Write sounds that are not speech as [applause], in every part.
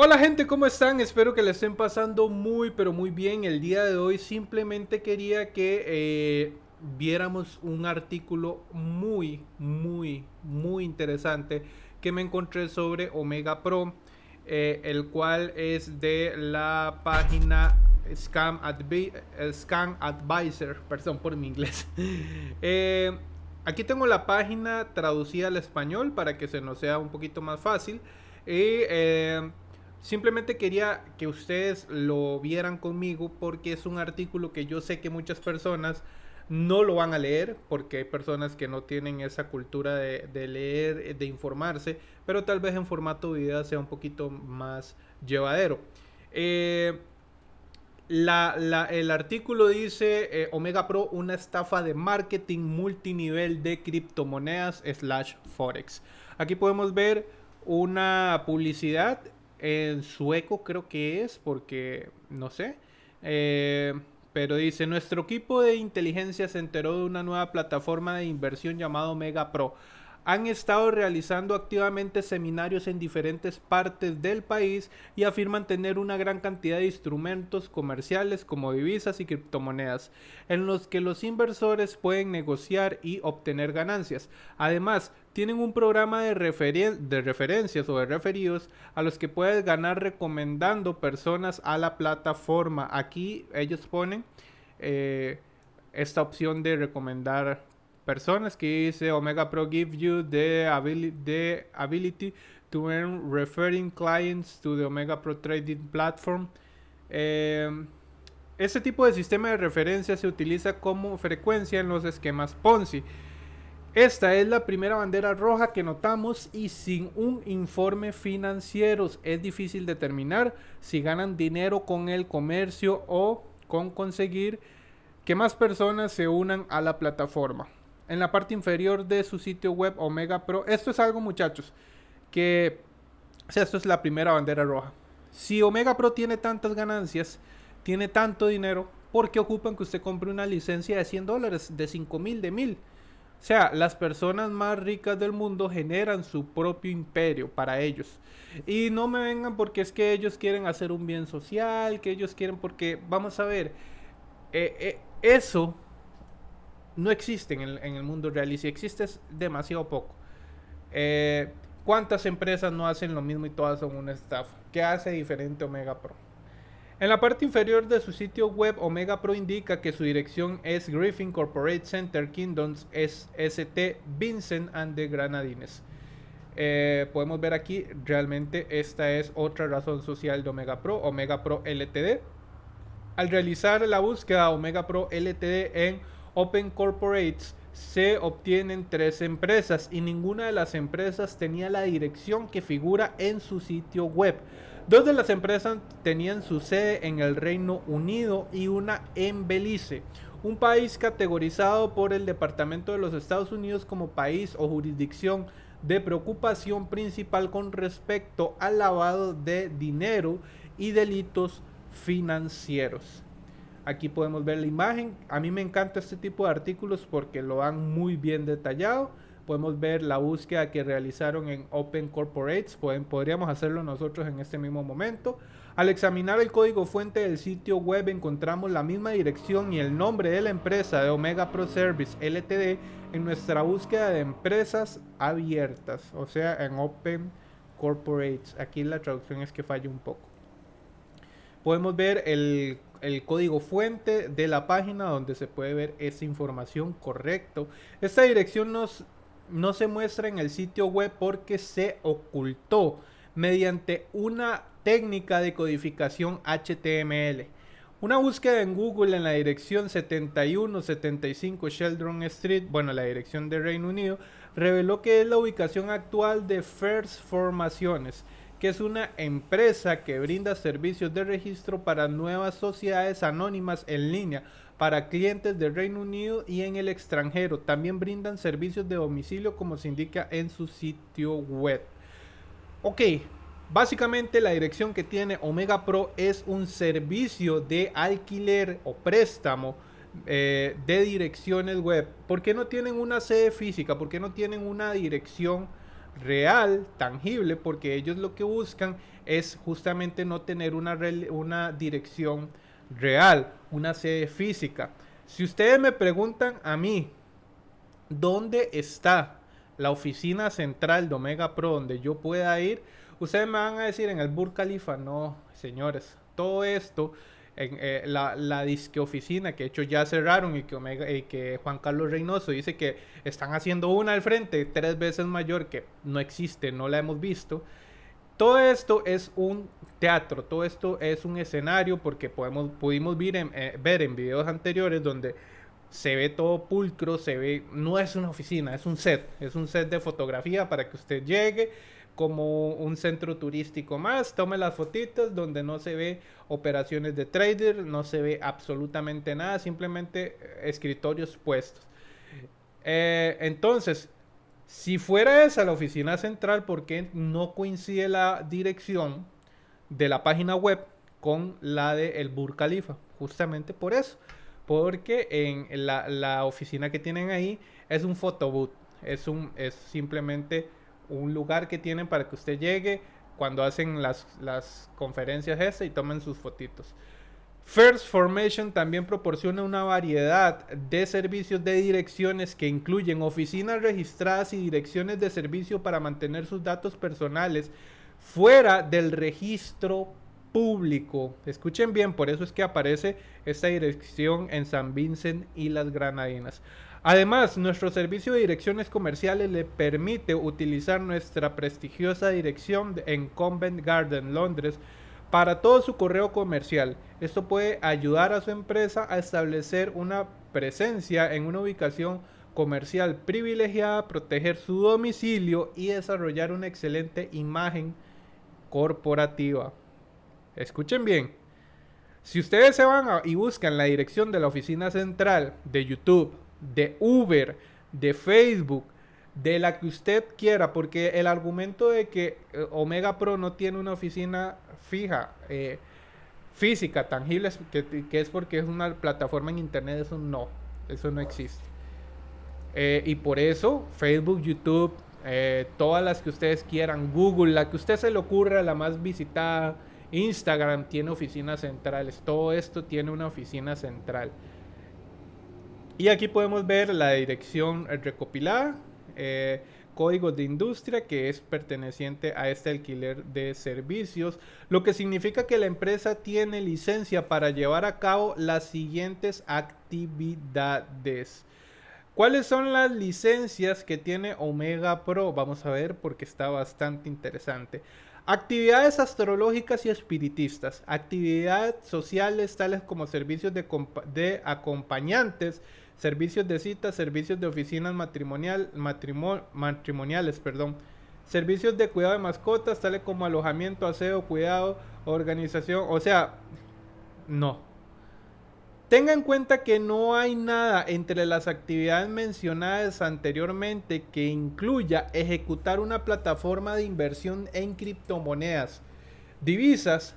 Hola gente, ¿cómo están? Espero que le estén pasando muy pero muy bien. El día de hoy simplemente quería que eh, viéramos un artículo muy, muy, muy interesante que me encontré sobre Omega Pro, eh, el cual es de la página Scam, Scam Advisor, perdón por mi inglés. [laughs] Eh, aquí tengo la página traducida al español para que se nos sea un poquito más fácil. Y Simplemente quería que ustedes lo vieran conmigo porque es un artículo que yo sé que muchas personas no lo van a leer porque hay personas que no tienen esa cultura de, leer, de informarse, pero tal vez en formato video sea un poquito más llevadero. Eh, el artículo dice eh, Omega Pro, una estafa de marketing multinivel de criptomonedas slash forex. Aquí podemos ver una publicidad en sueco creo que es, porque no sé. Eh, pero dice, nuestro equipo de inteligencia se enteró de una nueva plataforma de inversión llamado Mega Pro han estado realizando activamente seminarios en diferentes partes del país y afirman tener una gran cantidad de instrumentos comerciales como divisas y criptomonedas, en los que los inversores pueden negociar y obtener ganancias. Además, tienen un programa de, referencias o de referidos a los que puedes ganar recomendando personas a la plataforma. Aquí ellos ponen eh, esta opción de recomendar personas que dice Omega Pro give you the ability, to earn referring clients to the Omega Pro Trading Platform. Este tipo de sistema de referencia se utiliza como frecuencia en los esquemas Ponzi. Esta es la primera bandera roja que notamos y sin un informe financiero es difícil determinar si ganan dinero con el comercio o con conseguir que más personas se unan a la plataforma en la parte inferior de su sitio web Omega Pro. Esto es algo, muchachos, que o sea, esto es la primera bandera roja. Si Omega Pro tiene tantas ganancias, tiene tanto dinero, ¿por qué ocupan que usted compre una licencia de 100 dólares, de 5 mil, de 1000? O sea, las personas más ricas del mundo generan su propio imperio para ellos. Y no me vengan porque es que ellos quieren hacer un bien social, que ellos quieren porque, vamos a ver, eh, eh, eso no existen en, el mundo real y si existe es demasiado poco. Eh, ¿Cuántas empresas no hacen lo mismo y todas son una estafa? ¿Qué hace diferente Omega Pro? En la parte inferior de su sitio web, Omega Pro indica que su dirección es Griffin Corporate Center Kingdoms ST Vincent and the Granadines. Eh, podemos ver aquí, realmente esta es otra razón social de Omega Pro, Omega Pro LTD. Al realizar la búsqueda Omega Pro LTD en Open Corporates se obtienen tres empresas y ninguna de las empresas tenía la dirección que figura en su sitio web. Dos de las empresas tenían su sede en el Reino Unido y una en Belice, un país categorizado por el Departamento de los Estados Unidos como país o jurisdicción de preocupación principal con respecto al lavado de dinero y delitos financieros. Aquí podemos ver la imagen. A mí me encanta este tipo de artículos porque lo han muy bien detallado. Podemos ver la búsqueda que realizaron en Open Corporates. Podríamos hacerlo nosotros en este mismo momento. Al examinar el código fuente del sitio web encontramos la misma dirección y el nombre de la empresa de Omega Pro Service LTD en nuestra búsqueda de empresas abiertas, o sea, en Open Corporates. Aquí la traducción es que falla un poco. Podemos ver el el código fuente de la página donde se puede ver esa información correcto. Esta dirección nos, no se muestra en el sitio web porque se ocultó mediante una técnica de codificación HTML. Una búsqueda en Google en la dirección 7175 Sheldon Street, bueno, la dirección de Reino Unido, reveló que es la ubicación actual de First Formaciones que es una empresa que brinda servicios de registro para nuevas sociedades anónimas en línea para clientes del Reino Unido y en el extranjero. También brindan servicios de domicilio como se indica en su sitio web. Ok, básicamente la dirección que tiene Omega Pro es un servicio de alquiler o préstamo eh, de direcciones web. ¿Por qué no tienen una sede física? ¿Por qué no tienen una dirección? real, tangible, porque ellos lo que buscan es justamente no tener una, una dirección real, una sede física. Si ustedes me preguntan a mí, ¿dónde está la oficina central de Omega Pro donde yo pueda ir? Ustedes me van a decir en el Burj Khalifa, no, señores, todo esto en eh, la, la, disque oficina que de hecho ya cerraron y que, Omega, y que Juan Carlos Reynoso dice que están haciendo una al frente tres veces mayor que no existe, no la hemos visto. Todo esto es un teatro, todo esto es un escenario porque podemos, pudimos ver en, eh, ver en videos anteriores donde se ve todo pulcro, se ve, no es una oficina, es un set, es un set de fotografía para que usted llegue, como un centro turístico más. Tome las fotitos donde no se ve operaciones de trader, no se ve absolutamente nada, simplemente eh, escritorios puestos. Eh, entonces, si fuera esa la oficina central, ¿por qué no coincide la dirección de la página web con la de el Burj Khalifa? Justamente por eso. Porque en la, la oficina que tienen ahí es un photobooth. Es, un, es simplemente un lugar que tienen para que usted llegue cuando hacen las, las conferencias ese y tomen sus fotitos. First Formation también proporciona una variedad de servicios de direcciones que incluyen oficinas registradas y direcciones de servicio para mantener sus datos personales fuera del registro público. Escuchen bien, por eso es que aparece esta dirección en San Vincent y las Granadinas. Además, nuestro servicio de direcciones comerciales le permite utilizar nuestra prestigiosa dirección en Convent Garden, Londres, para todo su correo comercial. Esto puede ayudar a su empresa a establecer una presencia en una ubicación comercial privilegiada, proteger su domicilio y desarrollar una excelente imagen corporativa. Escuchen bien. Si ustedes se van y buscan la dirección de la oficina central de YouTube de Uber, de Facebook, de la que usted quiera, porque el argumento de que eh, Omega Pro no tiene una oficina fija, eh, física, tangible, que, es porque es una plataforma en Internet, eso no, eso no existe. Eh, y por eso Facebook, YouTube, todas las que ustedes quieran, Google, la que usted se le ocurra, la más visitada, Instagram tiene oficinas centrales, todo esto tiene una oficina central. Y aquí podemos ver la dirección recopilada, eh, códigos de industria que es perteneciente a este alquiler de servicios, lo que significa que la empresa tiene licencia para llevar a cabo las siguientes actividades. ¿Cuáles son las licencias que tiene Omega Pro? Vamos a ver porque está bastante interesante. Actividades astrológicas y espiritistas, actividades sociales tales como servicios de, acompañantes, servicios de citas, servicios de oficinas matrimonial, matrimoniales, perdón, servicios de cuidado de mascotas, tales como alojamiento, aseo, cuidado, organización, o sea, no. Tenga en cuenta que no hay nada entre las actividades mencionadas anteriormente que incluya ejecutar una plataforma de inversión en criptomonedas, divisas,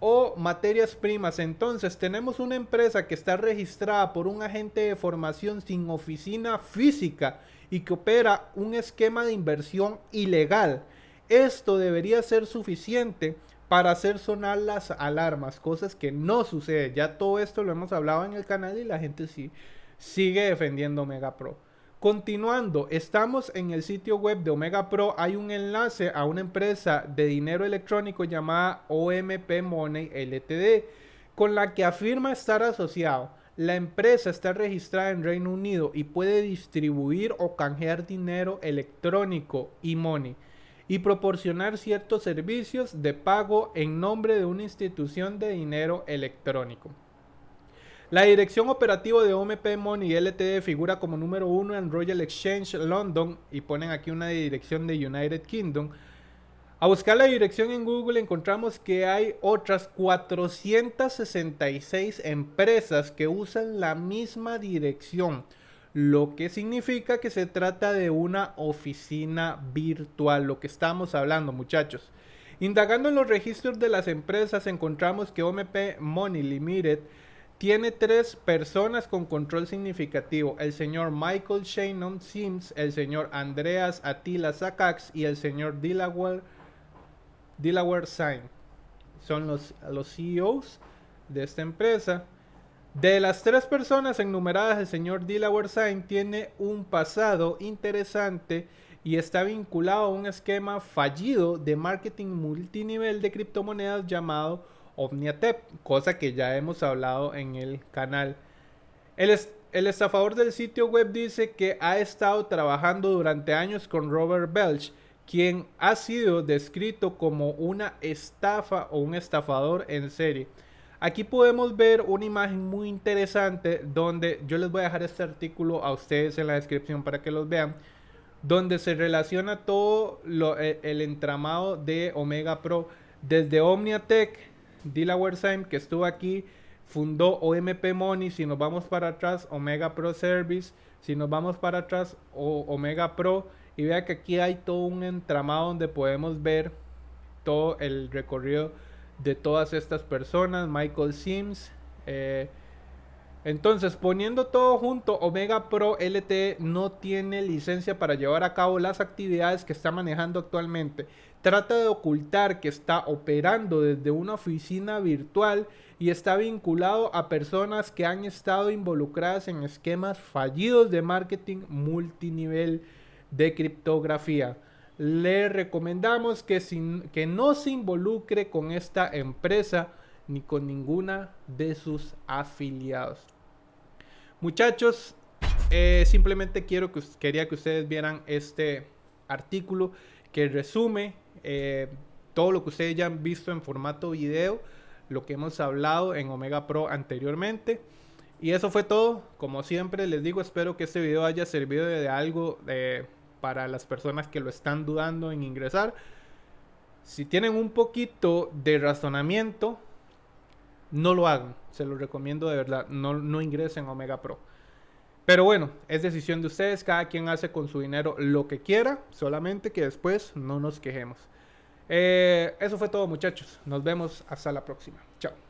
o materias primas. Entonces tenemos una empresa que está registrada por un agente de formación sin oficina física y que opera un esquema de inversión ilegal. Esto debería ser suficiente para hacer sonar las alarmas, cosas que no sucede. Ya todo esto lo hemos hablado en el canal y la gente sí sigue defendiendo Mega Pro. Continuando, estamos en el sitio web de Omega Pro. Hay un enlace a una empresa de dinero electrónico llamada OMP Money LTD, con la que afirma estar asociado. La empresa está registrada en Reino Unido y puede distribuir o canjear dinero electrónico y money y proporcionar ciertos servicios de pago en nombre de una institución de dinero electrónico. La dirección operativa de OMP Money LTD figura como número uno en Royal Exchange London y ponen aquí una dirección de United Kingdom. A buscar la dirección en Google encontramos que hay otras 466 empresas que usan la misma dirección, lo que significa que se trata de una oficina virtual, lo que estamos hablando muchachos. Indagando en los registros de las empresas encontramos que OMP Money Limited tiene tres personas con control significativo. El señor Michael Shannon Sims, el señor Andreas Attila Sakax y el señor Delaware, Delaware Sign. Son los, los CEOs de esta empresa. De las tres personas enumeradas, el señor Delaware Sign tiene un pasado interesante y está vinculado a un esquema fallido de marketing multinivel de criptomonedas llamado OmniaTep, cosa que ya hemos hablado en el canal. El, el estafador del sitio web dice que ha estado trabajando durante años con Robert Belch, quien ha sido descrito como una estafa o un estafador en serie. Aquí podemos ver una imagen muy interesante donde yo les voy a dejar este artículo a ustedes en la descripción para que los vean donde se relaciona todo lo, e, el, entramado de Omega Pro. Desde OmniaTech, Delaware Sign que estuvo aquí, fundó OMP Money, si nos vamos para atrás, Omega Pro Service, si nos vamos para atrás, Omega Pro, y vea que aquí hay todo un entramado donde podemos ver todo el recorrido de todas estas personas, Michael Sims, eh, entonces, poniendo todo junto, Omega Pro LTE no tiene licencia para llevar a cabo las actividades que está manejando actualmente. Trata de ocultar que está operando desde una oficina virtual y está vinculado a personas que han estado involucradas en esquemas fallidos de marketing multinivel de criptografía. Le recomendamos que, que no se involucre con esta empresa ni con ninguna de sus afiliados. Muchachos, eh, simplemente quiero que, quería que ustedes vieran este artículo que resume eh, todo lo que ustedes ya han visto en formato video, lo que hemos hablado en Omega Pro anteriormente. Y eso fue todo. Como siempre les digo, espero que este video haya servido de algo eh, para las personas que lo están dudando en ingresar. Si tienen un poquito de razonamiento, no lo hagan. Se lo recomiendo de verdad. No, no ingresen a Omega Pro. Pero bueno, es decisión de ustedes. Cada quien hace con su dinero lo que quiera. Solamente que después no nos quejemos. Eh, eso fue todo muchachos. Nos vemos hasta la próxima. Chao.